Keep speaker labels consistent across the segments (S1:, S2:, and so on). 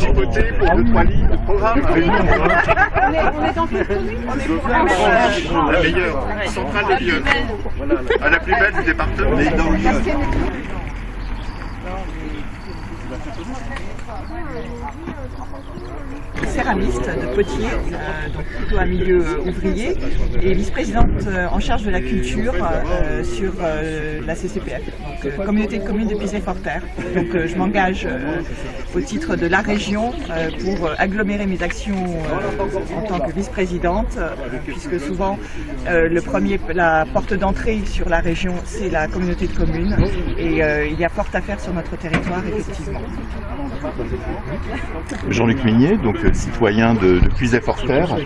S1: chipoter pour deux, trois lignes de programme.
S2: On est, on est dans quelle commune On est pour la
S1: La meilleure, centrale de Lyon. À la plus belle du département.
S3: Céramiste de Potier, euh, donc plutôt un milieu euh, ouvrier, et vice-présidente euh, en charge de la culture sur la CCPF, donc Communauté de communes de Pisé-Forterre. Donc je m'engage au titre de la région pour agglomérer mes actions en tant que vice-présidente, puisque souvent le premier, la porte d'entrée sur la région, c'est la communauté de communes, et il y a fort à faire sur notre territoire, effectivement.
S4: Jean-Luc Mignet, donc citoyen de, de Puisay-Forterre.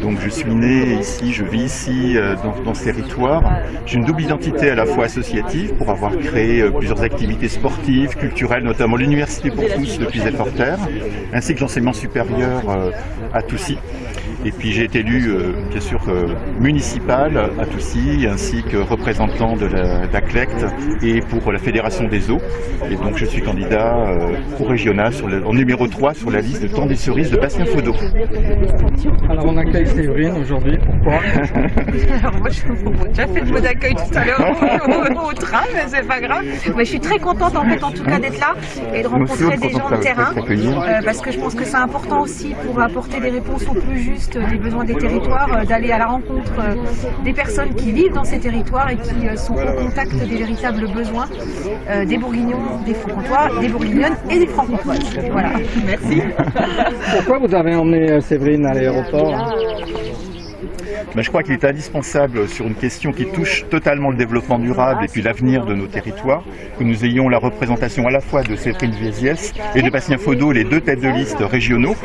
S4: Donc je suis né ici, je vis ici euh, dans, ce territoire. J'ai une double identité à la fois associative pour avoir créé euh, plusieurs activités sportives, culturelles, notamment l'Université pour tous de Puisay-Forterre, ainsi que l'enseignement supérieur euh, à Toussy. Et puis j'ai été élu, euh, bien sûr, euh, municipal à Toussy, ainsi que représentant de la d'ACLECT et pour la Fédération des eaux. Et donc je suis candidat euh, au régional sur le- en numéro 3 sur la liste de temps des cerises de Bastien Faudot.
S5: Alors on accueille Séverine aujourd'hui, pourquoi?
S6: Alors moi, je j'ai déjà fait le mot d'accueil tout à l'heure au, train, mais c'est pas grave. Mais je suis très contente en fait, en tout cas, d'être là et de rencontrer des gens
S4: de
S6: terrain, euh, parce que je pense que c'est important aussi pour apporter des réponses au plus juste des besoins des territoires, euh, d'aller à la rencontre euh, des personnes qui vivent dans ces territoires et qui euh, sont au contact des véritables besoins euh, des Bourguignons, des Franc-Comtois, des Bourguignonnes et des Franc-Comtoises. Voilà.
S3: Merci.
S5: Pourquoi vous avez emmené euh, Séverine à l'aéroport?
S4: Je crois qu'il est indispensable sur une question qui touche totalement le développement durable et puis l'avenir de nos territoires, que nous ayons la représentation à la fois de Séverine Viesiès et de Bastien Faudot, les deux têtes de liste régionaux.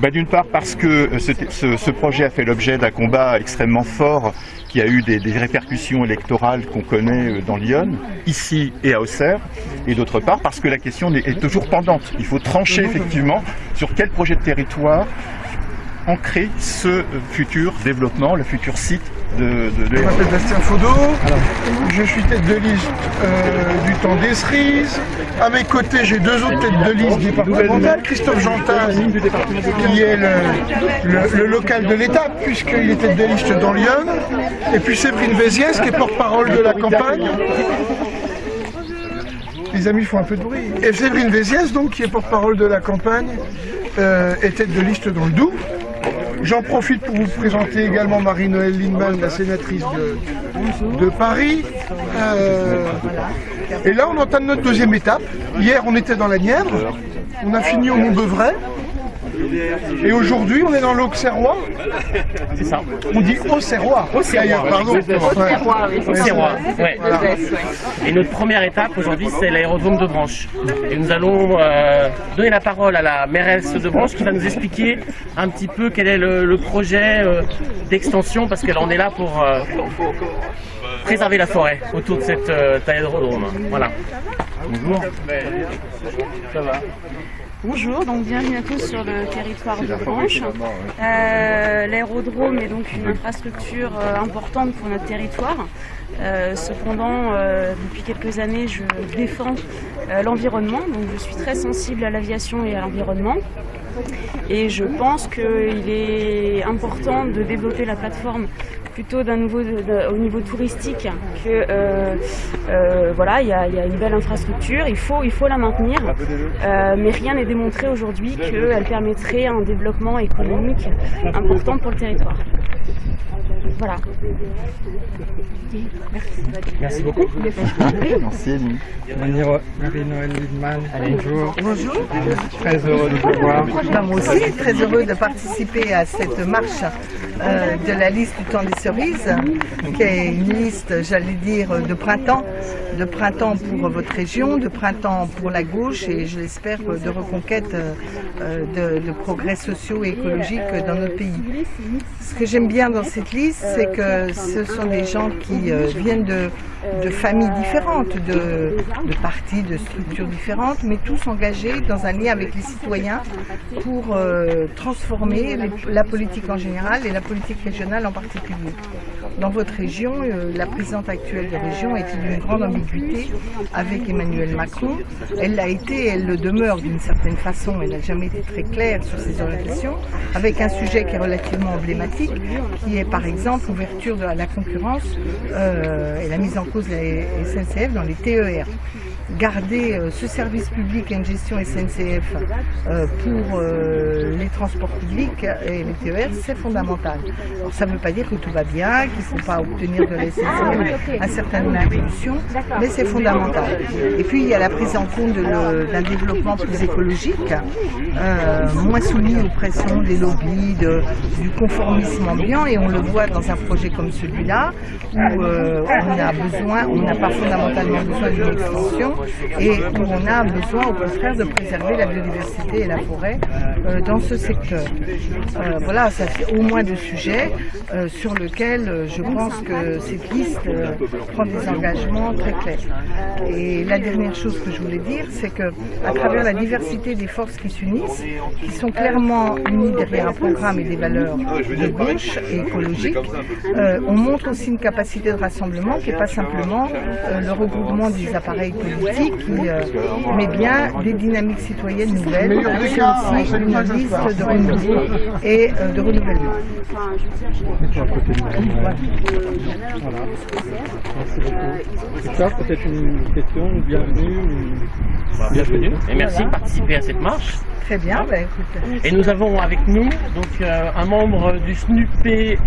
S4: Ben, D'une part parce que euh, ce, projet a fait l'objet d'un combat extrêmement fort qui a eu des, répercussions électorales qu'on connaît euh, dans Lyon, ici et à Auxerre, et d'autre part parce que la question est est toujours pendante. Il faut trancher effectivement sur quel projet de territoire ancrer ce futur développement, le futur site de, de, de
S7: Je m'appelle Bastien Faudot, je suis tête de liste euh, du temps des cerises. À mes côtés, j'ai deux autres têtes de liste départementales. Christophe Jantaz, qui est le, le- le local de l'étape, puisqu'il est tête de liste dans Lyon. Et puis Séverine Véziès, qui est porte-parole de la campagne. Les amis font un peu de bruit. Et Séverine Véziès, donc, qui est porte-parole de la campagne, euh, est tête de liste dans le Doubs. J'en profite pour vous présenter également Marie-Noëlle Lindman, la sénatrice de, Paris. Euh, et là, on entame notre deuxième étape. Hier, on était dans la Nièvre. On a fini au Mont-Beuvray. Et aujourd'hui, on est dans l'Auxerrois.
S8: C'est ça.
S7: On dit Auxerrois. D'ailleurs, pardon.
S8: Roi. Ouais.
S7: Voilà.
S8: Et notre première étape aujourd'hui, c'est l'aérodrome de Branche. Et nous allons euh, donner la parole à la mairesse de Branche qui va nous expliquer un petit peu quel est le, le projet euh, d'extension, parce qu'elle en est là pour euh, préserver la forêt autour de cet euh, aérodrome. Voilà. Bonjour. Ça va
S9: Bonjour, donc bienvenue à tous sur le territoire de Branche. Euh, L'aérodrome est donc une infrastructure euh, importante pour notre territoire. Euh, cependant, depuis quelques années, je défends l'environnement, donc je suis très sensible à l'aviation et à l'environnement. Et je pense qu'il est important de développer la plateforme plutôt d'un niveau de- au niveau touristique que euh, euh, voilà, il y a, il y a une belle infrastructure, il faut, il faut la maintenir, Euh, mais rien n'est démontré aujourd'hui qu'elle permettrait un développement économique important pour le territoire. Voilà.
S8: Merci beaucoup.
S4: Merci.
S5: Marie- Marie-Noël Lindman, bonjour.
S3: Bonjour.
S5: Très heureux de vous voir.
S3: Moi aussi, très heureux de participer à cette marche euh, de la liste du temps des cerises, qui est une liste, j'allais dire, de printemps, de printemps pour votre région, de printemps pour la gauche et je l'espère de reconquête euh, euh, de, de progrès sociaux et écologiques dans notre pays. Ce que j'aime bien dans cette liste, c'est que ce sont des gens qui euh, viennent de, familles différentes, de, partis, de structures différentes, mais tous engagés dans un lien avec les citoyens pour euh, transformer la politique en général et la politique régionale en particulier. Dans votre région, euh, la présidente actuelle de région était d'une grande ambiguïté avec Emmanuel Macron. Elle l'a été, elle le demeure d'une certaine façon, elle n'a jamais été très claire sur ses orientations, avec un sujet qui est relativement emblématique, qui est par exemple l'ouverture de la concurrence euh, et la mise en cause de la SNCF dans les TER garder euh, ce service public et une gestion SNCF euh, pour euh, les transports publics et les TER, c'est fondamental. Alors, ça ne veut pas dire que tout va bien, qu'il ne faut pas obtenir de la SNCF un certain nombre mais c'est fondamental. Et puis il y a la prise en compte d'un développement plus écologique, moins soumis aux pressions des lobbies, de, du conformisme ambiant, et on le voit dans un projet comme celui-là, où on a besoin, on n'a pas fondamentalement besoin d'une extension, et où on a besoin au contraire de préserver la biodiversité et la forêt euh, dans ce secteur. Euh, voilà, ça fait au moins deux sujets euh, sur lesquels je pense que cette liste prend des engagements très clairs. Et la dernière chose que je voulais dire, c'est que à travers la diversité des forces qui s'unissent, qui sont clairement unies derrière un programme et des valeurs de gauche et écologiques, on montre aussi une capacité de rassemblement qui n'est pas simplement le regroupement des appareils politiques qui euh, met bien des dynamiques citoyennes nouvelles, c'est aussi une liste de renouveau et euh, de renouvellement.
S5: Voilà. peut-être une question, bienvenue.
S8: Bienvenue et merci de participer à cette marche.
S3: Très bien, bah, écoute.
S8: Et nous avons avec nous donc euh, un membre du SNUP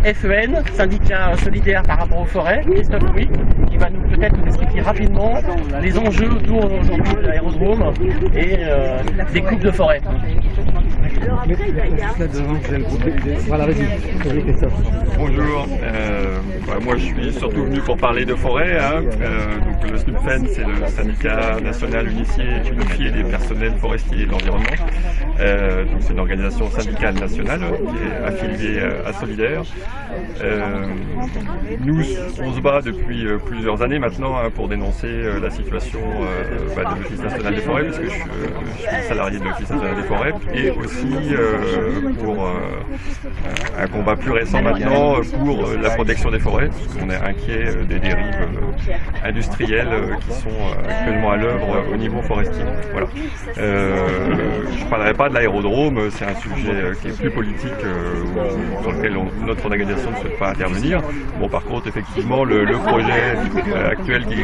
S8: FEN, syndicat solidaire par rapport aux forêts, Christophe Louis, va nous peut-être nous expliquer rapidement les enjeux autour aujourd'hui de l'aérodrome et euh, des coupes de forêt.
S10: Bonjour, euh, bah, moi je suis surtout venu pour parler de forêt. Hein. Euh, donc le SNUPFEN c'est le syndicat national unifié, unifié des personnels forestiers et de l'environnement. Euh, c'est une organisation syndicale nationale qui est affiliée à Solidaire. nous on se bat depuis plusieurs années maintenant hein, pour dénoncer la situation bah, de l'Office national des forêts, parce que je, je suis salarié de l'Office national des forêts, et aussi pour un combat plus récent maintenant pour la protection des forêts, parce qu'on est inquiet des dérives industrielles qui sont actuellement à l'œuvre au niveau forestier. Voilà. je ne parlerai pas de l'aérodrome, c'est un sujet qui est plus politique, sur lequel notre organisation ne souhaite pas intervenir. Bon, par contre, effectivement, le, projet actuel qui,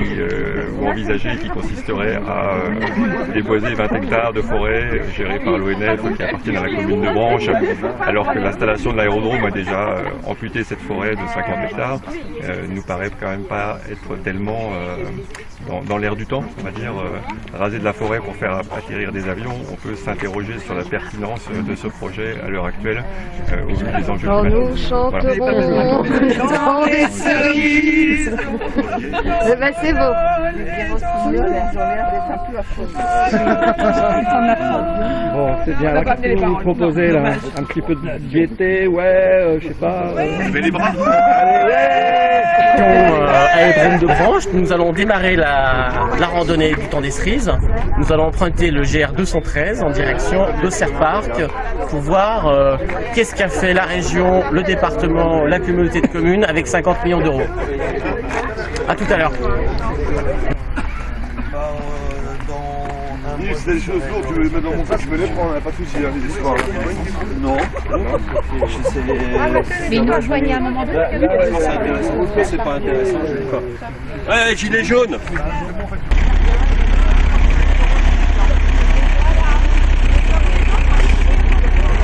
S10: ou envisagé qui consisterait à déposer 20 hectares de forêt gérés par l'ONF qui la commune de Branche, alors que l'installation de l'aérodrome a déjà euh, amputé cette forêt de 50 hectares, euh, nous paraît quand même pas être tellement euh, dans, l'air du temps, on va dire. raser de la forêt pour faire atterrir des avions, on peut s'interroger sur la pertinence de ce projet à l'heure actuelle au vu des enjeux climatiques.
S3: Voilà. c'est beau.
S5: Bon, c'est bien. Là, qu'est-ce que vous proposez là? Un petit peu de gaieté, ouais, euh, je sais pas.
S1: Euh... les bras
S5: Allez,
S8: ouais de Branche, nous allons démarrer la, la randonnée du temps des cerises. Nous allons emprunter le GR 213 en direction d'Auxerre Park pour voir euh, qu'est-ce qu'a fait la région, le département, la communauté de communes avec 50 millions d'euros. A tout à l'heure.
S1: Si t'as des choses lourdes, tu veux les mettre dans mon sac, je me les prends, pas de soucis, hein, les espoirs.
S11: Non.
S2: Mais nous rejoignez à un moment donné.
S11: C'est intéressant. C'est pas intéressant, je ne pas.
S1: Ouais, gilet jaune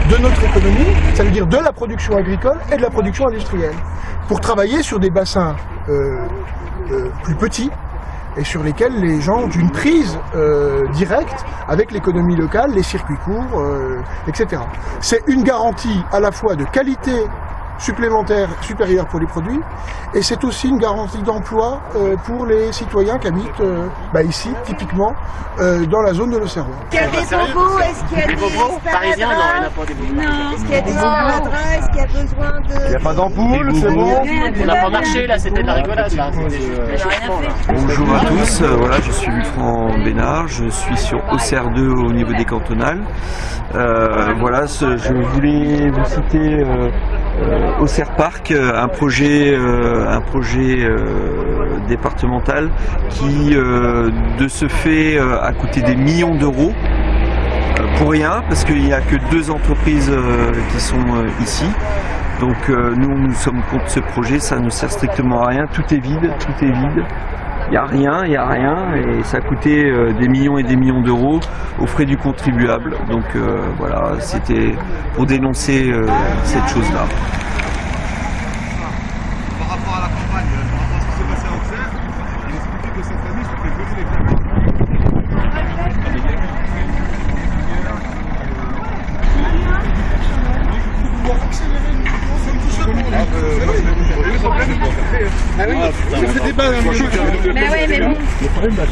S7: de notre économie, ça veut dire de la production agricole et de la production industrielle, pour travailler sur des bassins euh, euh, plus petits, et sur lesquels les gens ont une prise euh, directe avec l'économie locale, les circuits courts, euh, etc. C'est une garantie à la fois de qualité supplémentaire supérieure pour les produits et c'est aussi une garantie d'emploi euh, pour les citoyens qui habitent euh, bah, ici, typiquement, euh, dans la zone de l'Auxerrois.
S2: Est-ce qu'il y a des bobos Est-ce qu'il y a des,
S8: des parisiens Non, il n'y en a pas des bobos.
S2: Non, est-ce qu'il y a des sparadraps Est-ce qu'il y a besoin de...
S1: Il n'y a pas d'ampoule, c'est bon
S8: On n'a pas marché là, c'était de la rigolade là.
S11: Bonjour à tous, voilà, je suis Franck Bénard, je suis sur Auxerre 2 au niveau des cantonales. voilà, je voulais vous citer au Serre Park, un projet, un projet départemental qui, de ce fait, a coûté des millions d'euros pour rien, parce qu'il n'y a que deux entreprises qui sont ici. Donc nous, nous sommes contre ce projet, ça ne sert strictement à rien, tout est vide, tout est vide. Il n'y a rien, il n'y a rien, et ça a coûté des millions et des millions d'euros aux frais du contribuable. Donc voilà, c'était pour dénoncer cette chose-là.
S1: Par rapport à la campagne, par rapport à ce qui s'est passé à Auxerre, il expliquait que cette année, se fait voter les camions.
S7: Ah oui, ça fait débat dans le jeu.
S2: Mais ouais, mais bon.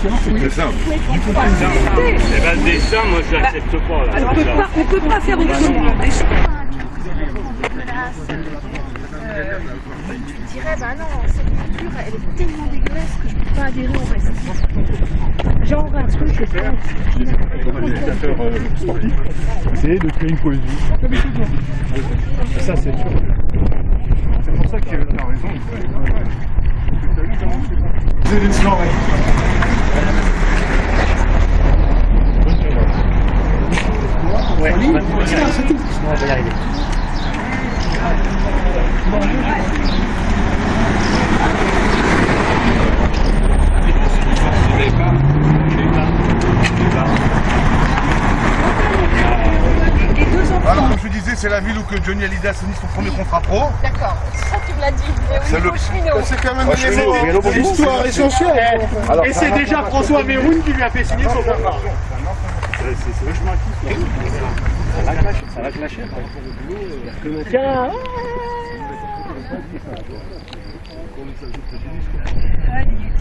S1: Le problème de la science, c'est c'est simple. Du coup,
S12: Eh ben, le dessin, moi, je l'accepte pas. là.
S2: On peut pas, on peut pas faire autrement.
S6: Je dirais, bah non, cette culture, elle est tellement dégueulasse que je peux pas adhérer en fait. Genre un truc, je sais pas.
S1: Comme organisateur euh, sportif, c'est de créer une cohésion. Ça, c'est sûr. C'est pour ça que tu as raison. C'est une soirée.
S8: Ouais, c'est tout. on va y arriver.
S1: Alors, comme je disais, c'est la ville où que Johnny Hallyday a signé son premier contrat pro.
S2: D'accord, ça tu me l'as dit.
S1: C'est le-.
S7: C'est quand même
S1: Ah,
S7: un
S1: chez nous,
S7: élément
S1: oui, alors,
S7: d'histoire essentielle.
S12: Et c'est déjà François Méroun qui lui a fait signer son contrat.
S1: C'est vachement acquis.
S12: Ça va clasher. Tiens,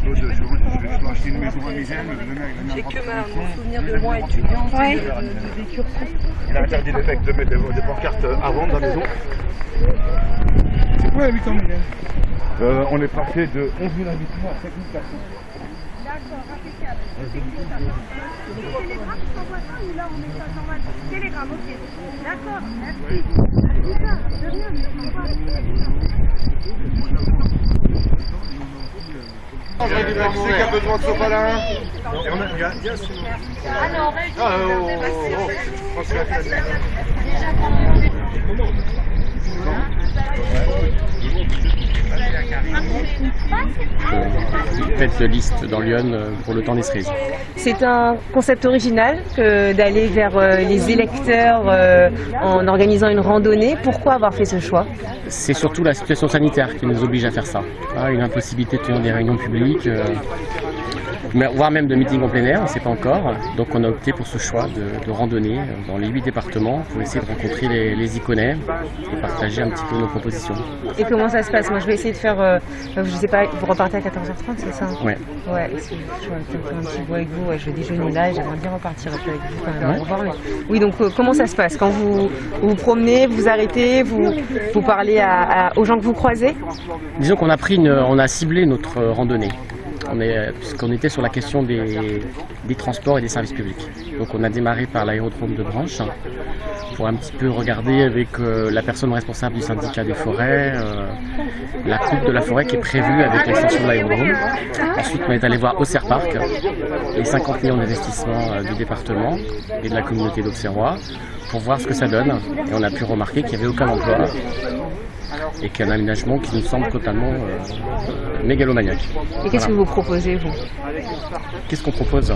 S1: Je je- je vais acheter une maison à Migène, le mec, il a mis un
S2: J'ai que mon souvenir de moi.
S6: Ouais.
S2: vécu.
S1: Il a interdit les mecs de mettre des, pancartes à vendre dans la maison.
S7: Ouais, oui, quand même.
S1: Euh, on est passé de 11 000 habitants à 5 000 personnes.
S13: D'accord. Télégramme, je t'envoie ça ou là on met ça sur ma Télégramme, ok. D'accord, merci. De
S1: c'est besoin de
S13: Ah non.
S1: Ah,
S8: Tête de liste dans Lyon euh, pour le temps des cerises.
S14: C'est un concept original que d'aller vers euh, les électeurs euh, en organisant une randonnée. Pourquoi avoir fait ce choix?
S8: C'est surtout la situation sanitaire qui nous oblige à faire ça. Ah, une impossibilité de tenir des réunions publiques, voire même de meetings en plein air, on ne sait pas encore. Donc on a opté pour ce choix de, de randonnée dans les huit départements pour essayer de rencontrer les, les Iconais et partager un petit peu nos propositions.
S14: Et comment ça se passe? Moi, je vais essayer de faire. euh, je sais pas, vous repartez à 14h30, c'est ça?
S8: Ouais.
S14: Ouais, je vais peut-être un petit bout avec vous. Ouais, je vais déjeuner là et j'aimerais bien repartir un peu avec vous quand même.
S8: Ouais.
S14: Au revoir, mais- Oui, donc euh, comment ça se passe? Quand vous vous promenez, vous arrêtez, vous, vous parlez à- à- aux gens que vous croisez?
S8: Disons qu'on a pris une, on a ciblé notre randonnée. Est, puisqu'on était sur la question des, transports et des services publics. Donc on a démarré par l'aérodrome de Branche pour un petit peu regarder avec euh, la personne responsable du syndicat des forêts euh, la coupe de la forêt qui est prévue avec l'extension de l'aérodrome. Ensuite on est allé voir Auxerre Park, les 50 millions d'investissements euh, du département et de la communauté d'Auxerrois pour voir ce que ça donne. Et on a pu remarquer qu'il n'y avait aucun emploi et qu'il y a un aménagement qui nous semble totalement euh, mégalomaniaque.
S14: Et qu'est-ce
S8: Voilà.
S14: que vous proposez, vous?
S8: Qu'est-ce qu'on propose?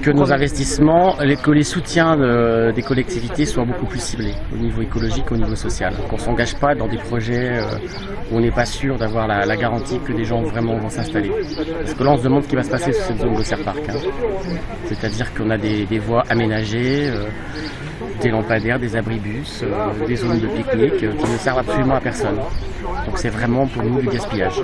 S8: Que nos investissements, les- que les soutiens de- des collectivités soient beaucoup plus ciblés au niveau écologique, au niveau social. Qu'on ne s'engage pas dans des projets euh, où on n'est pas sûr d'avoir la, la garantie que des gens vraiment vont s'installer. Parce que là, on se demande ce qui va se passer sur cette zone de Serre Park. hein. C'est-à-dire qu'on a des, des voies aménagées, euh, des lampadaires, des abribus, euh, des zones de pique-nique euh, qui ne servent absolument à personne. Donc c'est vraiment pour nous du gaspillage.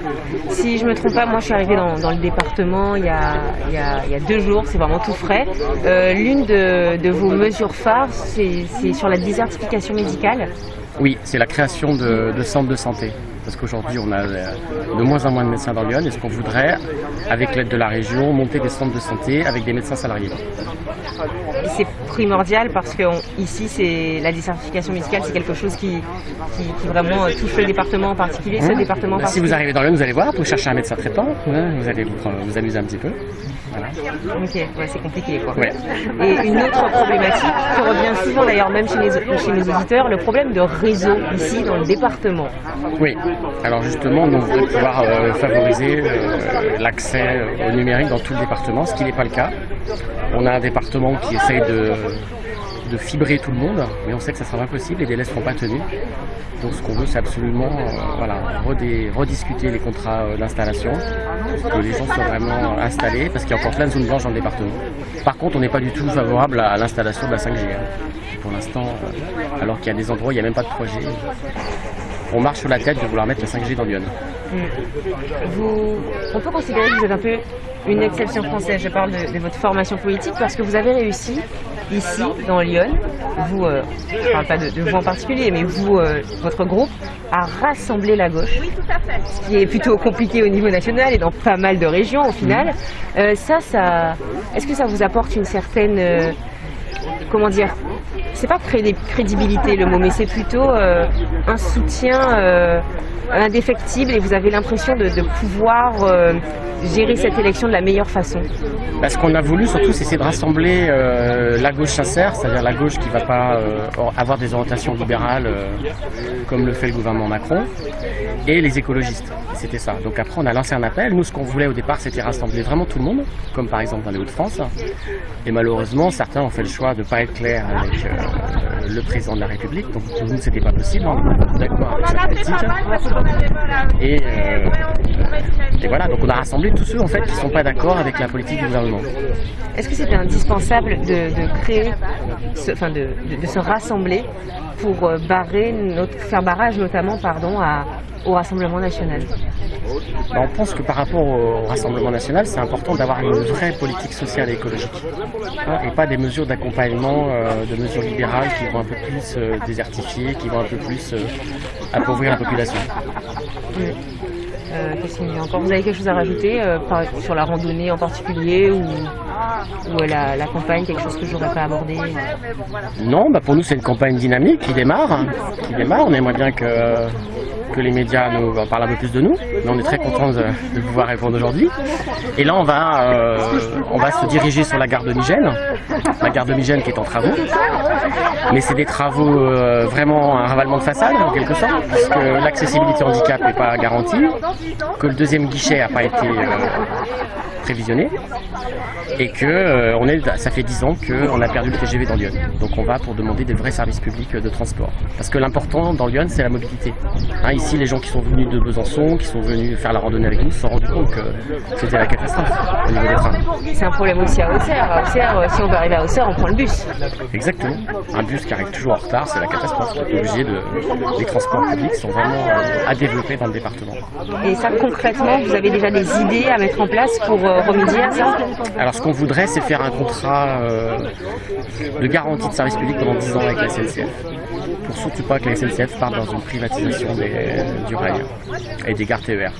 S14: Si je me trompe pas, moi je suis arrivée dans, dans le département il y a, il y a- il y a deux jours, c'est vraiment tout frais. Euh, L'une de, de vos mesures phares, c'est c'est sur la désertification médicale.
S8: Oui, c'est la création de, de centres de santé. Parce qu'aujourd'hui on a euh, de moins en moins de médecins dans Lyon et ce qu'on voudrait, avec l'aide de la région, monter des centres de santé avec des médecins salariés?
S14: C'est primordial parce que on- ici, c'est la désertification médicale, c'est quelque chose qui, qui, qui vraiment euh, touche le département en particulier, ce
S8: Mmh.
S14: département en
S8: Bah, si vous arrivez dans Lyon, vous allez voir, vous cherchez un médecin traitant, hein, vous allez vous, vous amuser un petit peu. Voilà.
S14: Ok, ouais, c'est compliqué quoi.
S8: Ouais.
S14: Et une autre problématique qui revient souvent d'ailleurs même chez, les, chez nos auditeurs, le problème de réseau ici dans le département.
S8: Oui, alors justement, nous, on voudrait pouvoir euh, favoriser euh, l'accès euh, au numérique dans tout le département, ce qui n'est pas le cas. On a un département qui essaye de, de fibrer tout le monde, mais on sait que ça sera impossible, les délais ne seront pas tenus. Donc ce qu'on veut, c'est absolument euh, voilà, rediscuter les contrats euh, d'installation, que les gens soient vraiment installés, parce qu'il y a encore plein de zones blanches dans le département. Par contre, on n'est pas du tout favorable à l'installation de la 5G. hein. Pour l'instant, euh, alors qu'il y a des endroits où il n'y a même pas de projet, on marche sur la tête de vouloir mettre la 5G dans Lyon.
S14: Vous, on peut considérer que vous êtes un peu une exception française. Je parle de, de votre formation politique parce que vous avez réussi ici, dans Lyon, vous, euh, je parle pas de, de vous en particulier, mais vous, euh, votre groupe, à rassembler la gauche. Ce qui est plutôt compliqué au niveau national et dans pas mal de régions au final. Euh, ça, ça, est-ce que ça vous apporte une certaine, euh, comment dire, c'est pas crédi- crédibilité le mot, mais c'est plutôt euh, un soutien euh, indéfectible et vous avez l'impression de, pouvoir euh, gérer cette élection de la meilleure façon.
S8: Bah, ce qu'on a voulu surtout, c'est de rassembler la gauche sincère, c'est-à-dire la gauche qui ne va pas avoir des orientations libérales comme le fait le gouvernement Macron, et les écologistes. C'était ça. Donc après, on a lancé un appel. Nous, ce qu'on voulait au départ, c'était rassembler vraiment tout le monde, comme par exemple dans les Hauts-de-France. Et malheureusement, certains ont fait le choix de ne pas être clairs avec euh, le président de la République. Donc pour nous, c'était pas possible. On pas d'accord avec. Et, euh, et voilà, donc on a rassemblé tous ceux en fait qui sont pas d'accord avec la politique du gouvernement.
S14: Est-ce que c'était indispensable de, créer, enfin de se rassembler pour euh, barrer notre, faire barrage notamment pardon, à- au Rassemblement national
S8: Bah, on pense que par rapport au Rassemblement national, c'est important d'avoir une vraie politique sociale et écologique. Hein, et pas des mesures d'accompagnement, euh, de mesures libérales qui vont un peu plus euh, désertifier, qui vont un peu plus euh, appauvrir la population.
S14: Euh, Qu'est-ce qu'il y a encore Vous avez quelque chose à rajouter par- sur la randonnée en particulier ou, ou la, campagne, quelque chose que je n'aurais pas abordé
S8: Non, bah pour nous c'est une campagne dynamique qui démarre, hein, qui démarre. On aimerait bien que, que les médias nous parlent un peu plus de nous, mais on est très contents de, pouvoir répondre aujourd'hui. Et là on va, euh, on va se diriger sur la gare de Migène, la gare de Migène qui est en travaux. Mais c'est des travaux euh, vraiment un ravalement de façade en quelque sorte, puisque l'accessibilité handicap n'est pas garantie, que le deuxième guichet n'a pas été euh, prévisionné et que euh, on est, ça fait 10 ans qu'on a perdu le TGV dans Lyon. Donc on va pour demander des vrais services publics de transport. Parce que l'important dans Lyon, c'est la mobilité. Hein, ici, les gens qui sont venus de Besançon, qui sont venus faire la randonnée avec nous, se sont rendus compte que c'était la catastrophe au niveau des trains.
S14: C'est un problème aussi à Auxerre. À Auxerre, euh, si on veut arriver à Auxerre, on prend le bus.
S8: Exactement. Un bus qui arrive toujours en retard, c'est la catastrophe. On est obligé de... Les transports publics sont vraiment euh, à développer dans le département.
S14: Et ça, concrètement, vous avez déjà des idées à mettre en place pour euh, ça
S8: Alors ce qu'on voudrait, c'est faire un contrat euh, de garantie de service public pendant 10 ans avec la SNCF. Pour surtout pas que la SNCF parte dans une privatisation du rail et des gares TER.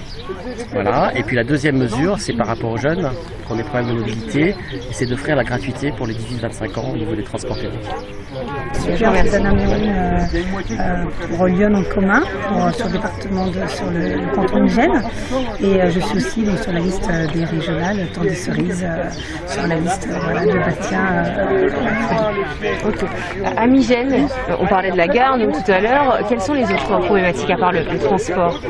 S8: Voilà. Et puis la deuxième mesure, c'est par rapport aux jeunes qui ont des problèmes de mobilité, c'est d'offrir la gratuité pour les 18-25 ans au niveau des transports publics.
S15: Super, Méry, euh, euh, pour Lyon en commun, pour, sur le département de, sur le, canton de Gênes. Et euh, je suis aussi donc, sur la liste euh, des régionales, tant des cerises, euh, sur la liste euh, de Bastien. euh,
S14: Ok. À Migène, euh, on parlait de la gare tout à l'heure. Quelles sont les autres problématiques à part le transport?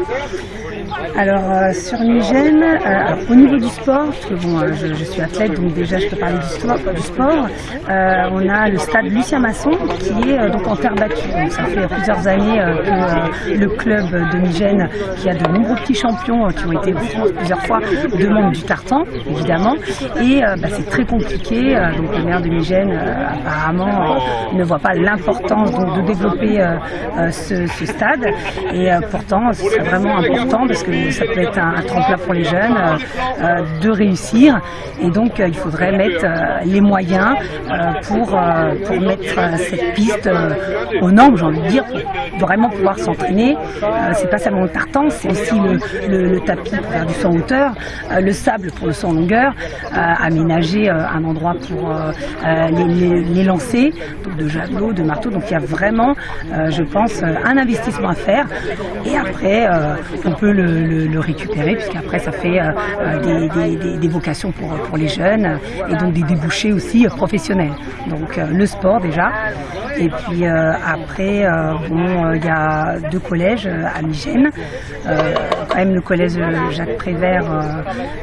S15: Alors euh, sur Migène, euh, alors, au niveau du sport, parce que bon, euh, je, suis athlète, donc déjà je peux parler du sport. Du sport euh, on a le stade Lucien Masson qui est euh, donc en terre battue. Ça fait plusieurs années euh, que euh, le club de Migène, qui a de nombreux petits champions euh, qui ont été plusieurs fois, demande du tartan, évidemment. Et euh, bah, c'est très compliqué. euh, donc le maire de Migène, euh, apparemment, euh, ne voit pas l'importance de développer euh, euh, ce, stade. Et euh, pourtant, ce serait vraiment important parce que ça peut être un, tremplin pour les jeunes euh, euh, de réussir. Et donc, euh, il faudrait mettre les moyens pour, pour mettre cette piste aux normes, j'ai envie de dire, pour vraiment pouvoir s'entraîner. C'est pas seulement le tartan, c'est aussi le, tapis pour faire du saut en hauteur, le sable pour le saut en longueur, aménager un endroit pour les, lancers, donc de javelot, de marteau. Donc il y a vraiment, je pense, un investissement à faire. Et après, on peut le, le- le récupérer, puisqu'après ça fait euh, euh, des, vocations pour, pour les jeunes et donc des débouchés aussi euh, professionnels. Donc le sport déjà. Et puis après, bon, il y a deux collèges à Migène. Quand même le collège Jacques Prévert,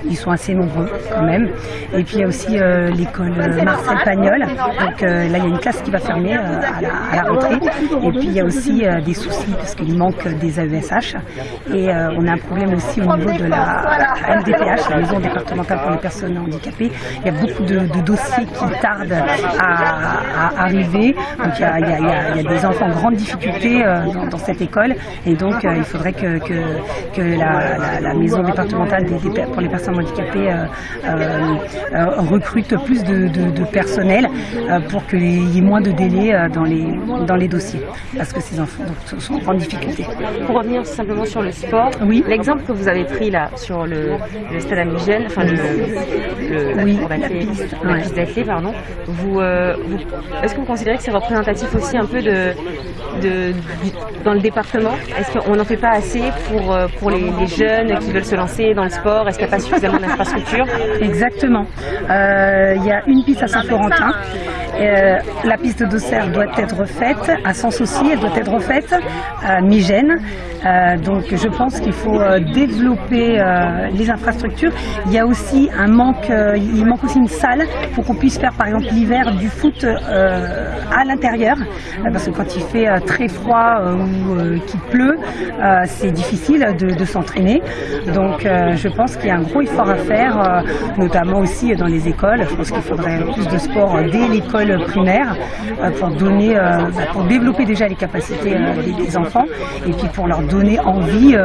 S15: ils sont assez nombreux quand même. Et puis il y a aussi l'école Marcel Pagnol. Donc là il y a une classe qui va fermer à, la, à rentrée. Et puis il y a aussi des soucis parce qu'il manque des AESH. Et on a un problème aussi au niveau de la MDPH, la maison départementale pour les personnes handicapées. Il y a beaucoup de, de dossiers qui tardent à, à arriver. Donc il y a, il y a- il y a- il y a des enfants en grande difficulté euh, dans, dans cette école. Et donc euh, il faudrait que, que, que la, la- la maison départementale des- des- pour les personnes handicapées euh, recrute plus de, de- de personnel pour qu'il y ait moins de délais dans, les, dans les dossiers. Parce que ces enfants donc, sont en grande difficulté.
S14: Pour revenir simplement sur le sport,
S15: oui.
S14: L'exemple que vous avez pris là sur le, le stade Amigène, enfin le, le-
S15: Oui, la piste,
S14: la pardon. Vous, euh, vous- est-ce que vous considérez que c'est représentatif aussi un peu de, dans le département? Est-ce qu'on n'en fait pas assez pour, euh, pour les, les jeunes qui veulent se lancer dans le sport? Est-ce qu'il n'y a pas suffisamment d'infrastructures?
S15: Exactement. Euh, Il y a une piste à Saint-Florentin. Euh, la piste d'Auxerre doit être refaite. À Sens aussi, elle doit être refaite. À Migène. Donc je pense qu'il faut euh, développer euh, les infrastructures. Il y a aussi un manque, euh, il manque aussi une salle pour qu'on puisse faire par exemple l'hiver du foot à l'intérieur. Parce que quand il fait très froid ou qu'il pleut, c'est difficile de, de s'entraîner. Donc je pense qu'il y a un gros effort à faire, notamment aussi dans les écoles. Je pense qu'il faudrait plus de sport dès l'école primaire pour donner, bah, pour développer déjà les capacités des, enfants et puis pour leur donner envie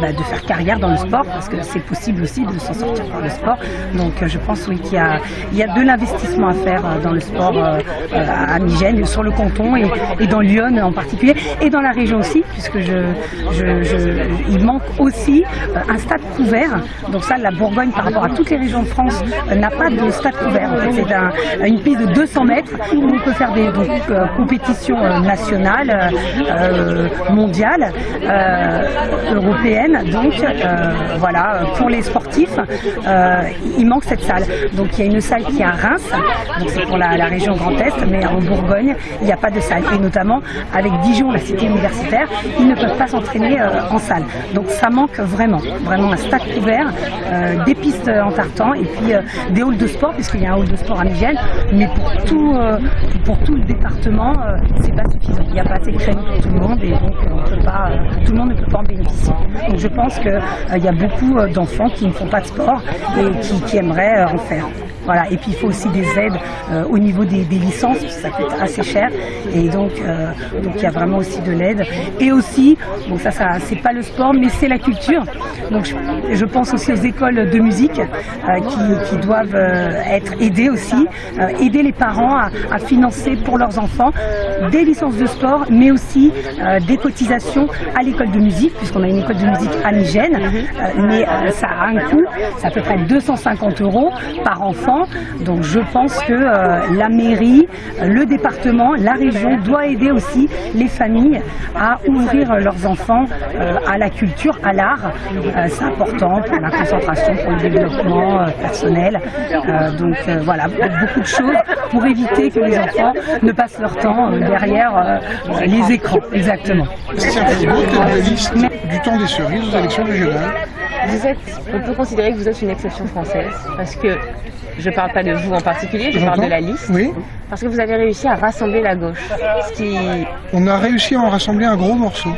S15: bah, de faire carrière dans le sport parce que c'est possible aussi de s'en sortir par le sport. Donc euh, je pense oui qu'il y a, y a de l'investissement à faire euh, dans le sport euh, euh, à Migène, sur le canton et, dans Lyon en particulier et dans la région aussi puisque je, je, je- il manque aussi euh, un stade couvert. Donc ça, la Bourgogne par rapport à toutes les régions de France euh, n'a pas de stade couvert. En fait, c'est un- une piste de 200 mètres où on peut faire des euh, compétitions euh, nationales, euh, mondiales, euh, européennes. Donc euh, voilà, pour les sportifs, euh, il manque cette salle. Donc il y a une salle qui est à Reims, donc c'est pour la, région Grand Est, mais en Bourgogne, il n'y a pas de salle. Et notamment avec Dijon, la cité universitaire, ils ne peuvent pas s'entraîner euh, en salle. Donc ça manque vraiment, vraiment un stade couvert, des pistes en tartan et puis des halls de sport, puisqu'il y a un hall de sport à Migène, mais pour tout, pour tout le département, c'est pas suffisant. Il n'y a pas assez de créneaux pour tout le monde et donc tout le monde ne peut pas en bénéficier. Donc je pense qu'il y a beaucoup euh, d'enfants qui ne font pas de sport et qui, qui aimeraient euh, en faire. Voilà. Et puis il faut aussi des aides euh, au niveau des, des licences, parce que ça coûte assez cher. Et donc euh, donc il y a vraiment aussi de l'aide. Et aussi, bon ça, ça c'est pas le sport, mais c'est la culture. Donc je, je pense aussi aux écoles de musique euh, qui, qui doivent être aidées aussi, aider les parents à, à financer pour leurs enfants des licences de sport, mais aussi des cotisations à l'école de musique, puisqu'on a une école de musique à Migène, Euh, mais ça a un coût, c'est à peu près 250 euros par enfant. Donc je pense que euh, la mairie, le département, la région doit aider aussi les familles à ouvrir leurs enfants euh, à la culture, à l'art. Euh, c'est important pour la concentration, pour le développement euh, personnel. Euh, donc euh, voilà, beaucoup de choses pour éviter que les enfants ne passent leur temps euh, derrière euh, les écrans. Exactement.
S7: Du temps des cerises aux élections régionales?
S14: Vous êtes, on peut considérer que vous êtes une exception française parce que je ne parle pas de vous en particulier, je parle de la liste.
S7: Oui.
S14: Parce que vous avez réussi à rassembler la gauche. Ce qui.
S7: On a réussi à en rassembler un gros morceau,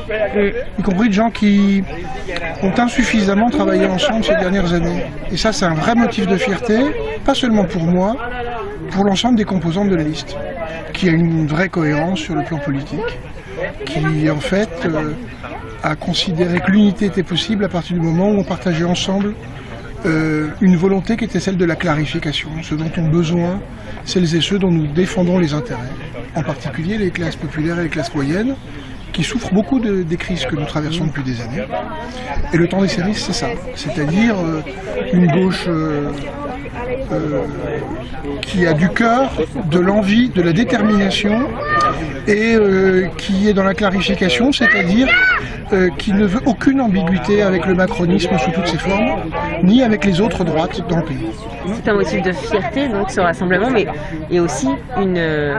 S7: y compris de gens qui ont insuffisamment travaillé ensemble ces dernières années. Et ça, c'est un vrai motif de fierté, pas seulement pour moi, pour l'ensemble des composantes de la liste, qui a une vraie cohérence sur le plan politique, qui en fait euh, a considéré que l'unité était possible à partir du moment où on partageait ensemble euh, une volonté qui était celle de la clarification, ce dont ont besoin celles et ceux dont nous défendons les intérêts, en particulier les classes populaires et les classes moyennes, qui souffrent beaucoup de- des crises que nous traversons depuis des années. Et le temps des séries, c'est ça, c'est-à-dire euh, une gauche euh, qui a du cœur, de l'envie, de la détermination et qui est dans la clarification, c'est-à-dire euh, qui ne veut aucune ambiguïté avec le macronisme sous toutes ses formes, ni avec les autres droites dans le pays.
S14: C'est un motif de fierté, donc, ce rassemblement, mais il y a aussi une, euh,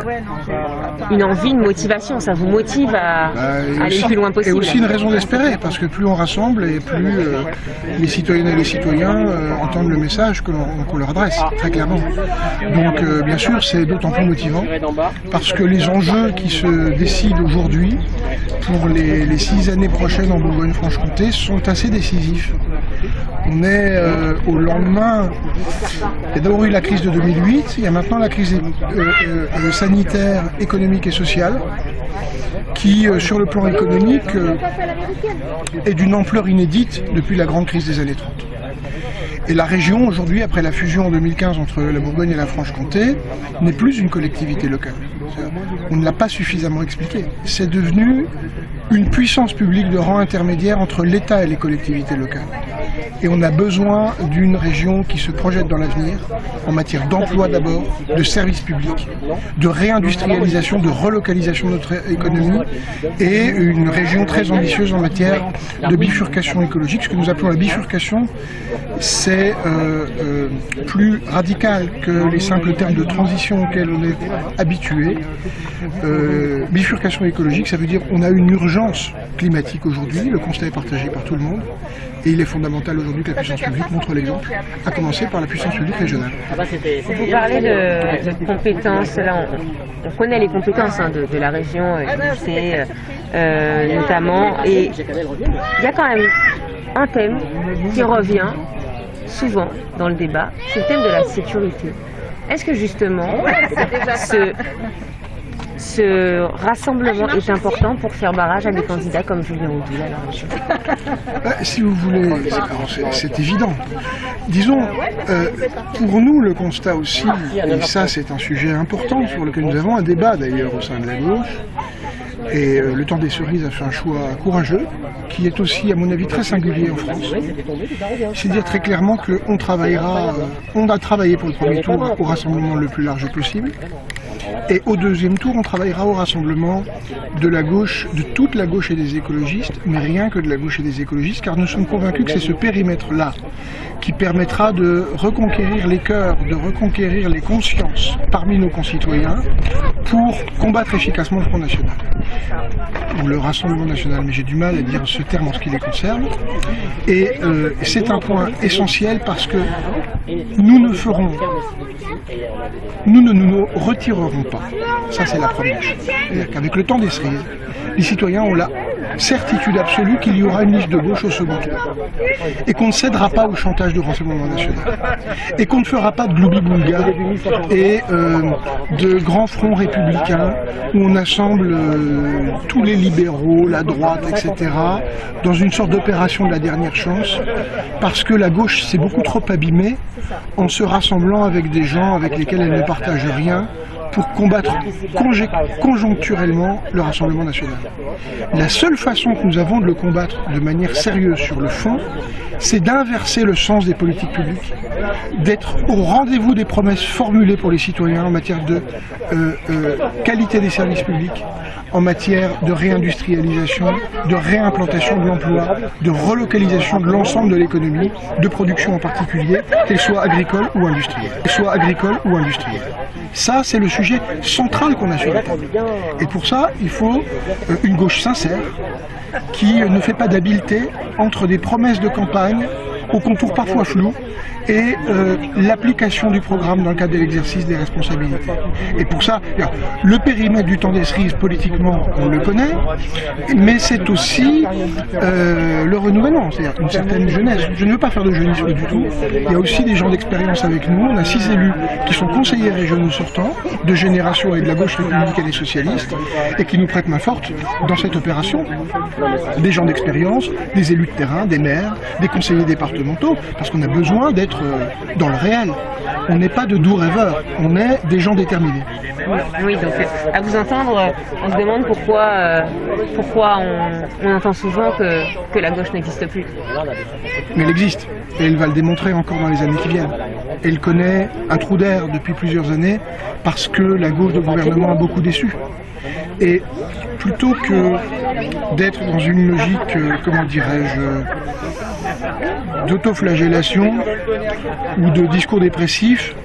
S14: une envie, une motivation. Ça vous motive à,
S7: Bah, et
S14: aller le plus loin
S7: Et
S14: possible.
S7: aussi une raison d'espérer, parce que plus on rassemble et plus euh, les citoyennes et les citoyens euh, entendent le message que l'on qu'on leur adresse, très clairement. Donc bien sûr, c'est d'autant plus motivant, parce que les enjeux qui se décident aujourd'hui pour les, les six années prochaines en Bourgogne-Franche-Comté sont assez décisifs. On est euh, au lendemain, il y a d'abord eu la crise de 2008, il y a maintenant la crise euh, euh, sanitaire, économique et sociale, qui, sur le plan économique, est d'une ampleur inédite depuis la grande crise des années 30. Et la région, aujourd'hui, après la fusion en 2015 entre la Bourgogne et la Franche-Comté, n'est plus une collectivité locale. On ne l'a pas suffisamment expliqué. C'est devenu une puissance publique de rang intermédiaire entre l'État et les collectivités locales. Et on a besoin d'une région qui se projette dans l'avenir, en matière d'emploi d'abord, de services publics, de réindustrialisation, de relocalisation de notre économie, et une région très ambitieuse en matière de bifurcation écologique. Ce que nous appelons la bifurcation, c'est euh, euh, plus radical que les simples termes de transition auxquels on est habitué. Euh, bifurcation écologique, ça veut dire qu'on a une urgence climatique aujourd'hui, le constat est partagé par tout le monde, et il est fondamental aujourd'hui que la puissance publique montre l'exemple, à commencer par la puissance publique régionale.
S14: Vous parlez de, de compétences, là on, on connaît les compétences hein, de, de la région, du lycée, euh, notamment, et il y a quand même un thème qui revient souvent dans le débat, c'est le thème de la sécurité. Est-ce que justement ce, ce rassemblement est important pour faire barrage à des candidats comme Julien Audoul à la région
S7: si vous voulez, c'est évident. Disons, euh, pour nous, le constat aussi, et ça c'est un sujet important sur lequel nous avons un débat d'ailleurs au sein de la gauche, et euh, le temps des cerises a fait un choix courageux, qui est aussi, à mon avis, très singulier en France. C'est dire très clairement qu'on travaillera, euh, on a travaillé pour le premier tour au rassemblement le plus large possible, et au deuxième tour, on travaillera au rassemblement de la gauche, de toute la gauche et des écologistes, mais rien que de la gauche et des écologistes, car nous sommes convaincus que c'est ce périmètre-là qui permettra de reconquérir les cœurs, de reconquérir les consciences parmi nos concitoyens pour combattre efficacement le Front National le Rassemblement National, mais j'ai du mal à dire ce terme en ce qui les concerne. Et euh, c'est un point essentiel parce que nous ne ferons, nous ne nous retirerons pas. Ça, c'est la première chose. C'est-à-dire qu'avec le temps des cerises, les citoyens ont la certitude absolue qu'il y aura une liste de gauche au second tour. Et qu'on ne cédera pas au chantage du Rassemblement National. Et qu'on ne fera pas de gloubi-boulga et euh, de grands fronts républicains où on assemble euh, tous les libéraux, la droite, etc., dans une sorte d'opération de la dernière chance, parce que la gauche s'est beaucoup trop abîmée en se rassemblant avec des gens avec lesquels elle ne partage rien pour combattre conjoncturellement le Rassemblement national. La seule façon que nous avons de le combattre de manière sérieuse sur le fond, c'est d'inverser le sens des politiques publiques, d'être au rendez-vous des promesses formulées pour les citoyens en matière de euh, euh, qualité des services publics, en matière de réindustrialisation, de réimplantation de l'emploi, de relocalisation de l'ensemble de l'économie, de production en particulier, qu'elle soit agricole ou industrielle. Soit agricole ou industrielle. Ça, c'est le sujet central qu'on a sur la table. Et pour ça, il faut euh, une gauche sincère qui ne fait pas d'habileté entre des promesses de campagne aux contours parfois flous, et euh, l'application du programme dans le cadre de l'exercice des responsabilités. Et pour ça, le périmètre du temps des cerises, politiquement, on le connaît, mais c'est aussi euh, le renouvellement, c'est-à-dire une certaine jeunesse. Je ne veux pas faire de jeunisme du tout, il y a aussi des gens d'expérience avec nous, on a six élus qui sont conseillers régionaux sortants, de génération et de la gauche républicaine et socialiste, et qui nous prêtent main forte dans cette opération. Des gens d'expérience, des élus de terrain, des maires, des conseillers départementaux, parce qu'on a besoin d'être euh, dans le réel. On n'est pas de doux rêveurs, on est des gens déterminés.
S14: Oui, donc euh, à vous entendre, euh, on se demande pourquoi, pourquoi on, entend souvent que, que la gauche n'existe plus.
S7: Mais elle existe, et elle va le démontrer encore dans les années qui viennent. Elle connaît un trou d'air depuis plusieurs années parce que la gauche de gouvernement a beaucoup déçu. Et plutôt que d'être dans une logique, comment dirais-je, d'autoflagellation ou de discours dépressif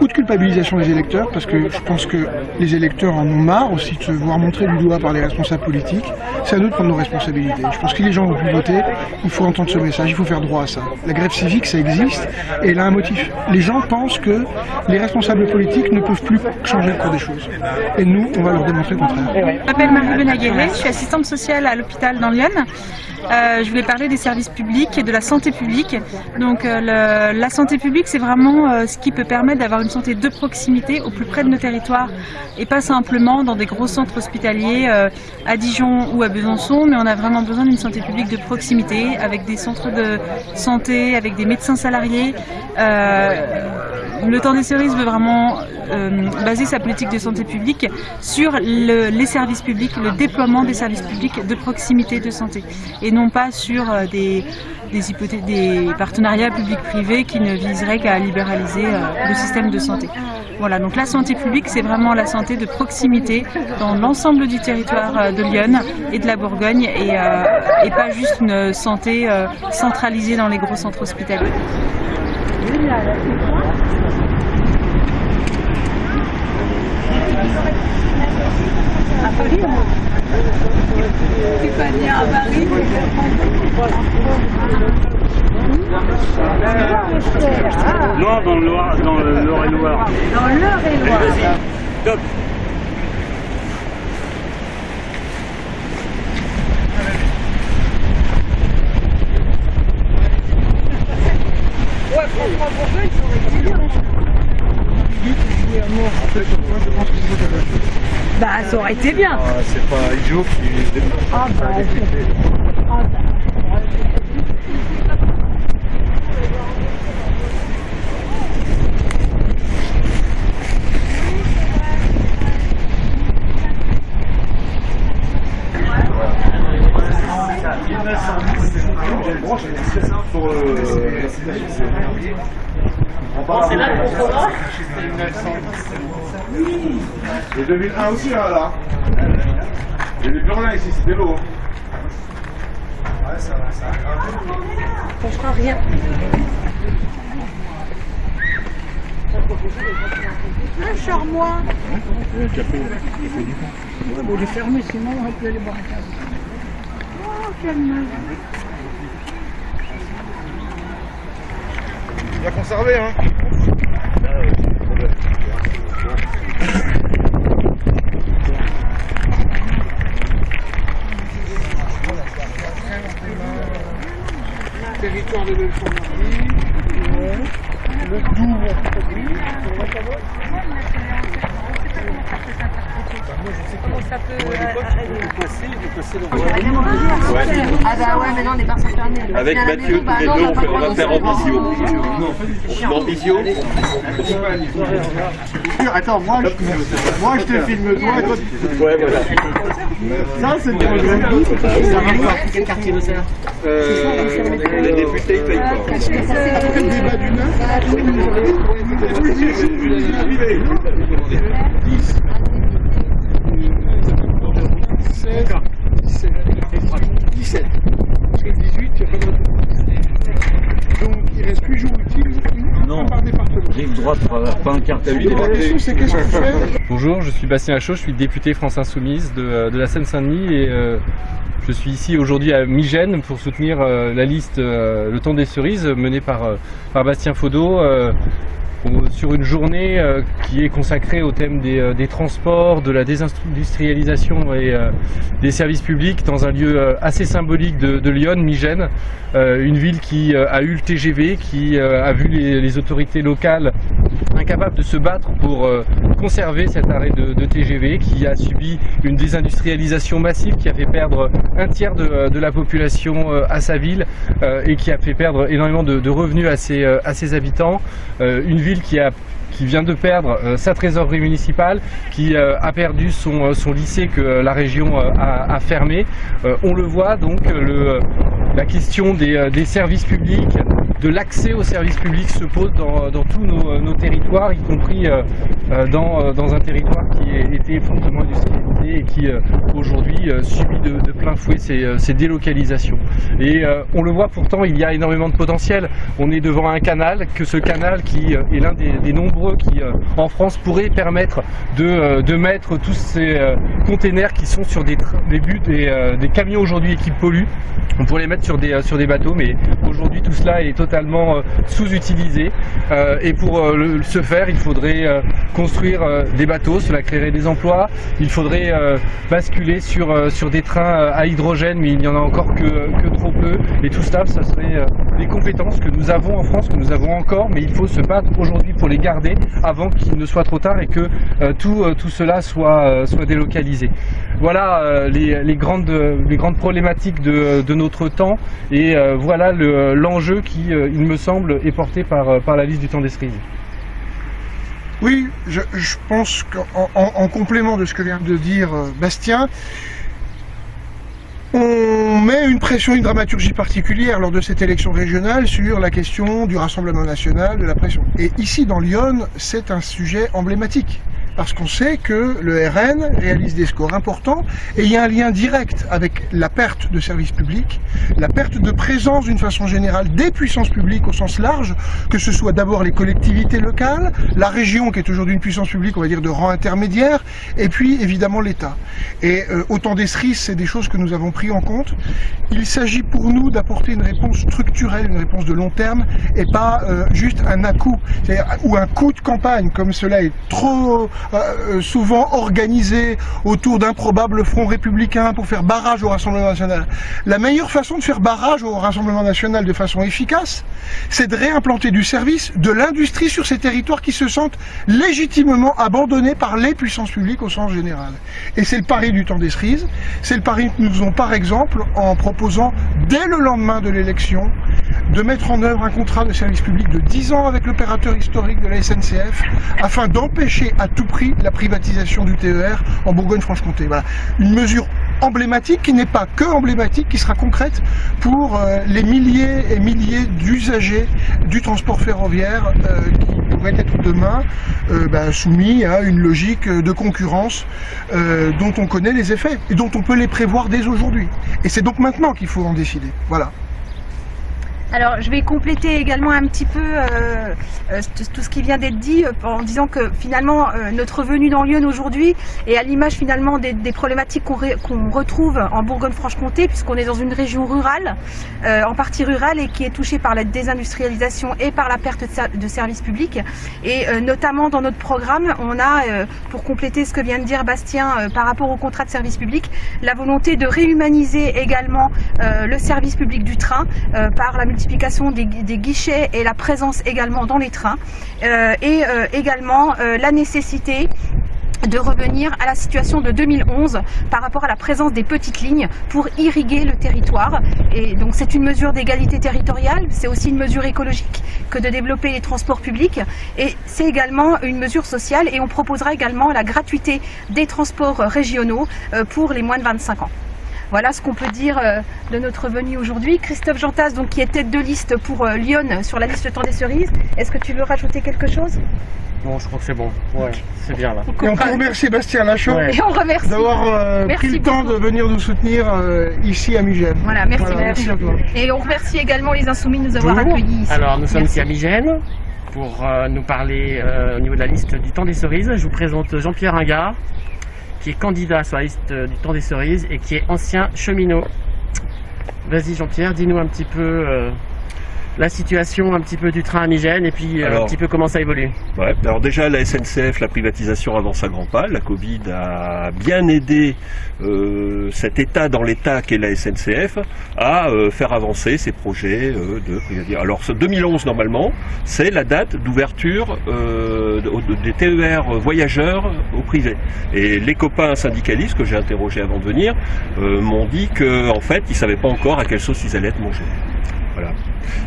S7: ou de culpabilisation des électeurs, parce que je pense que les électeurs en ont marre aussi de se voir montrer du doigt par les responsables politiques. C'est à nous de prendre nos responsabilités. Je pense que les gens ont pu voter, il faut entendre ce message, il faut faire droit à ça. La grève civique, ça existe, et elle a un motif. Les gens pensent que les responsables politiques ne peuvent plus changer le cours des choses. Et nous, on va leur démontrer le contraire.
S16: Je m'appelle Marie je suis assistante sociale à l'hôpital dans Lyon. Euh, je voulais parler des services publics et de la santé publique. Donc euh, la santé publique, c'est vraiment euh, ce qui peut permettre d'avoir une santé de proximité au plus près de nos territoires et pas simplement dans des gros centres hospitaliers à Dijon ou à Besançon, mais on a vraiment besoin d'une santé publique de proximité avec des centres de santé, avec des médecins salariés. le temps des cerises veut vraiment baser sa politique de santé publique sur les services publics, le déploiement des services publics de proximité de santé. Et non pas sur euh, des, des, partenariats publics-privés qui ne viseraient qu'à libéraliser euh, le système de santé. Voilà, donc la santé publique, c'est vraiment la santé de proximité dans l'ensemble du territoire euh, de Lyon et de la Bourgogne et, et pas juste une santé centralisée dans les gros centres hospitaliers.
S17: Non, dans le Loire, dans le Loire et Loire.
S16: Dans l'Eure et Loire.
S17: Vas-y, top.
S16: Ouais, franchement, pour sont bah, ça aurait été bien.
S1: Ah, c'est pas idiot qui
S16: ah, bah, ah, bah.
S1: Pour
S3: c'est là qu'on fera
S1: Et 2001 aussi, là, là. Il y avait plus rien ici, c'était l'eau. Ouais, ça va, ça va.
S16: On fera rien. Un charmois.
S1: Le café, café du
S16: coin. Ouais, bon, il est fermé, sinon on peut aller boire un café. Oh, quelle neige.
S1: Bien conservé, hein Territoire de Belfort-Marie, le Doubs,
S16: Comment ça peut
S18: Ah bah ouais, mais non, on est pas fermé.
S19: Avec Mathieu, tous les deux, on va faire en visio. En visio
S1: Attends, moi je, moi, je te filme toi et toi tu
S19: Ouais, voilà.
S1: Ça, c'est le
S3: Quel quartier de ça
S19: Les députés, ils payent pas.
S1: Le débat du 10.
S20: Bonjour, je suis Bastien Lachaud, je suis député France Insoumise de, euh, la Seine-Saint-Denis et euh, je suis ici aujourd'hui à Migène pour soutenir euh, la liste Le Temps des Cerises menée par, par Bastien Faudot sur une journée euh, qui est consacrée au thème des, euh, transports, de la désindustrialisation et euh, des services publics dans un lieu assez symbolique de, Lyon, Migène, une ville qui a eu le TGV, qui a vu les autorités locales incapables de se battre pour euh, conserver cet arrêt de, TGV, qui a subi une désindustrialisation massive, qui a fait perdre un tiers de, de la population euh, à sa ville euh, et qui a fait perdre énormément de, revenus à ses, euh, à ses habitants. Euh, une ville qui a qui vient de perdre euh, sa trésorerie municipale, qui euh, a perdu son, euh, son lycée que euh, la région euh, a, a fermé. Euh, on le voit donc, euh, le, euh, la question des, euh, des services publics, de l'accès aux services publics se pose dans, dans tous nos, euh, territoires, y compris euh, euh, dans, dans un territoire qui été fortement industrialisé et qui aujourd'hui subit de, plein fouet ces, ces délocalisations. Et on le voit pourtant, il y a énormément de potentiel. On est devant un canal, que ce canal qui est l'un des, nombreux qui en France pourrait permettre de, de mettre tous ces containers qui sont sur des, des buts, des, camions aujourd'hui qui polluent. On pourrait les mettre sur des, sur des bateaux, mais aujourd'hui tout cela est totalement euh, sous-utilisé. Euh, et pour euh, ce faire, il faudrait construire des bateaux, cela créerait des emplois. Il faudrait basculer sur, sur des trains à hydrogène, mais il n'y en a encore que, trop peu. Et tout cela, ça serait des compétences que nous avons en France, que nous avons encore, mais il faut se battre aujourd'hui pour les garder avant qu'il ne soit trop tard et que tout, tout cela soit, soit délocalisé. Voilà les, les grandes, les grandes problématiques de, de notre temps et voilà le- l'enjeu qui, il me semble, est porté par, euh, par la liste du temps des.
S7: Oui, je, pense qu'en en, en complément de ce que vient de dire euh, Bastien, on met une pression, une dramaturgie particulière lors de cette élection régionale sur la question du Rassemblement national, de la pression. Et ici, dans Lyon, c'est un sujet emblématique. Parce qu'on sait que le RN réalise des scores importants et il y a un lien direct avec la perte de services publics, la perte de présence d'une façon générale des puissances publiques au sens large, que ce soit d'abord les collectivités locales, la région qui est aujourd'hui une puissance publique, on va dire, de rang intermédiaire, et puis évidemment l'État. Et euh, autant des cerises, c'est des choses que nous avons pris en compte. Il s'agit pour nous d'apporter une réponse structurelle, une réponse de long terme, et pas euh, juste un à-coup, ou un coup de campagne, comme cela est trop euh, souvent organisé autour d'un probable front républicain pour faire barrage au Rassemblement national. La meilleure façon de faire barrage au Rassemblement national de façon efficace, c'est de réimplanter du service, de l'industrie sur ces territoires qui se sentent légitimement abandonnés par les puissances publiques au sens général. Et c'est le pari du temps des cerises, c'est le pari que nous faisons par exemple en proposant dès le lendemain de l'élection de mettre en œuvre un contrat de service public de 10 ans avec l'opérateur historique de la SNCF afin d'empêcher à tout la privatisation du TER en Bourgogne-Franche-Comté. Une mesure emblématique qui n'est pas que emblématique, qui sera concrète pour euh, les milliers et milliers d'usagers du transport ferroviaire euh, qui pourraient être demain euh, bah, soumis à une logique de concurrence dont on connaît les effets et dont on peut les prévoir dès aujourd'hui. Et c'est donc maintenant qu'il faut en décider. Voilà.
S6: Alors, je vais compléter également un petit peu euh, euh, tout ce qui vient d'être dit euh, en disant que finalement notre venue dans Lyon aujourd'hui est à l'image finalement des, problématiques qu'on retrouve en Bourgogne-Franche-Comté puisqu'on est dans une région rurale, en partie rurale et qui est touchée par la désindustrialisation et par la perte de, de services publics. Et notamment dans notre programme, on a, pour compléter ce que vient de dire Bastien par rapport au contrat de service public, la volonté de réhumaniser également le service public du train par la multiplication des, guichets et la présence également dans les trains Euh, et euh, également euh, la nécessité de revenir à la situation de 2011 par rapport à la présence des petites lignes pour irriguer le territoire. Et donc c'est une mesure d'égalité territoriale, c'est aussi une mesure écologique que de développer les transports publics et c'est également une mesure sociale et on proposera également la gratuité des transports régionaux pour les moins de 25 ans. Voilà ce qu'on peut dire euh, de notre venue aujourd'hui. Christophe Jantas, donc, qui est tête de liste pour euh, Lyon sur la liste Temps des Cerises. Est-ce que tu veux rajouter quelque chose?
S8: Bon, je crois que c'est bon. Ouais, c'est bien là.
S7: Et on Bastien Lachaud
S8: Ouais.
S6: Et on remercie.
S7: d'avoir euh,
S6: Merci
S7: pris le temps de venir nous soutenir euh, ici à Migène.
S6: Voilà, merci,
S7: Voilà,
S6: merci.
S7: à toi.
S6: Et on remercie également les Insoumis de nous avoir accueillis ici.
S8: Alors, nous sommes
S6: Merci.
S8: ici à Migène pour euh, nous parler euh, au niveau de la liste du temps des cerises. Je vous présente Jean-Pierre Ingard, qui est candidat sur la liste euh, du temps des cerises et qui est ancien cheminot. Vas-y Jean-Pierre, dis-nous un petit peu euh, la situation un petit peu du train à Migène et puis euh, un petit peu comment ça évolue.
S19: Ouais, alors déjà la SNCF, la privatisation avance à grands pas. La Covid a bien aidé euh, cet État dans l'État qu'est la SNCF à euh, faire avancer ses projets euh, de privatisation. Alors ce 2011 normalement, c'est la date d'ouverture de- de- des TER voyageurs au privé. Et les copains syndicalistes que j'ai interrogés avant de venir m'ont dit qu'en fait ils savaient pas encore à quelle sauce ils allaient être mangés.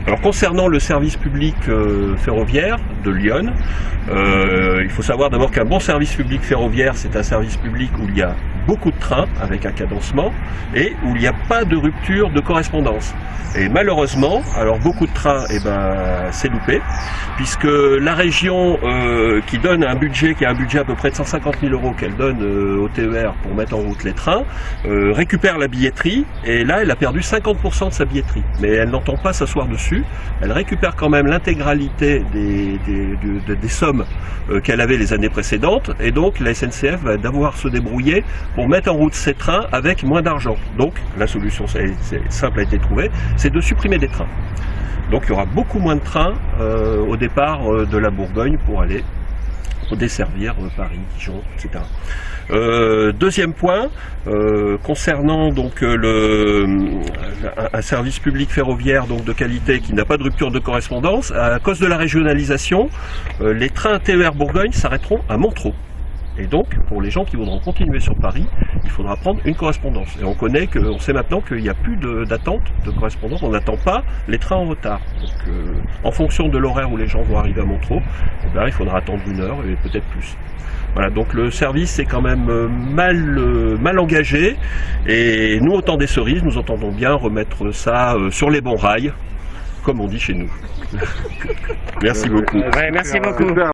S19: Alors concernant le service public euh, ferroviaire de Lyon, euh, il faut savoir d'abord qu'un bon service public ferroviaire, c'est un service public où il y a beaucoup de trains avec un cadencement et où il n'y a pas de rupture de correspondance. Et malheureusement, alors beaucoup de trains, eh ben, c'est loupé, puisque la région euh, qui donne un budget, qui a un budget à peu près de 150 000 euros qu'elle donne au TER pour mettre en route les trains, récupère la billetterie et là, elle a perdu 50% de sa billetterie. Mais elle n'entend pas s'asseoir dessus. Elle récupère quand même l'intégralité des, sommes euh, qu'elle avait les années précédentes et donc la SNCF va devoir se débrouiller pour mettre en route ses trains avec moins d'argent. Donc la solution simple a été trouvée, c'est de supprimer des trains. Donc il y aura beaucoup moins de trains euh, au départ euh, de la Bourgogne pour aller pour desservir euh, Paris, Dijon, etc. Euh, deuxième point, euh, concernant donc le, un, service public ferroviaire donc de qualité qui n'a pas de rupture de correspondance, à cause de la régionalisation, les trains TER Bourgogne s'arrêteront à Montreux. Et donc, pour les gens qui voudront continuer sur Paris, il faudra prendre une correspondance. Et on connaît que, on sait maintenant qu'il n'y a plus de- d'attente de, correspondance. On n'attend pas les trains en retard. Donc, euh, en fonction de l'horaire où les gens vont arriver à Montreux, eh ben, il faudra attendre une heure et peut-être plus. Voilà, donc le service est quand même euh, mal, euh, mal engagé. Et nous, au temps des cerises, nous entendons bien remettre ça euh, sur les bons rails, comme on dit chez nous. Merci beaucoup.
S8: Ouais, merci beaucoup.